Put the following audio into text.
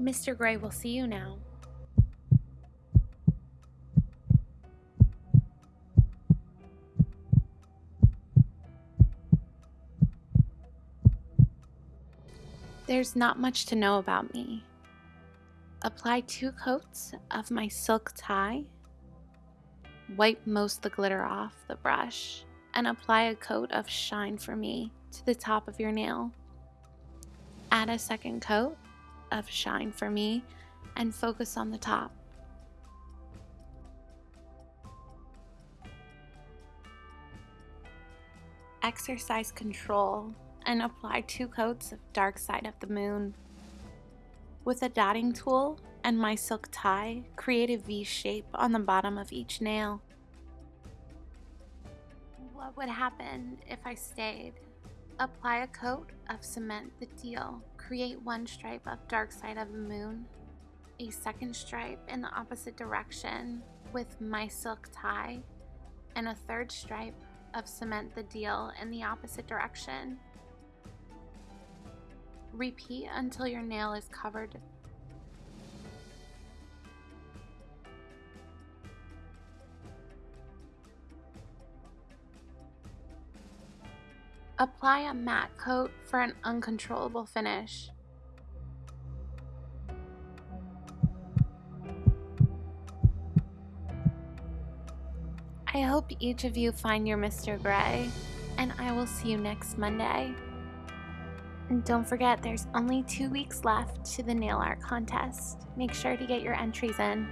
Mr. Grey will see you now. There's not much to know about me. Apply two coats of my silk tie. Wipe most of the glitter off the brush and apply a coat of Shine for Me to the top of your nail. Add a second coat of Shine for Me and focus on the top. Exercise control and apply two coats of Dark Side of the Mood. With a dotting tool and my silk tie, create a V shape on the bottom of each nail. What would happen if I stayed? Apply a coat of Cement the Deal. Create one stripe of Dark Side of the Mood, a second stripe in the opposite direction with my silk tie, and a third stripe of Cement the Deal in the opposite direction. Repeat until your nail is covered Apply a matte coat for an uncontrollable finish. I hope each of you find your Mr. Grey, and I will see you next Monday. And don't forget, there's only two weeks left to the nail art contest. Make sure to get your entries in.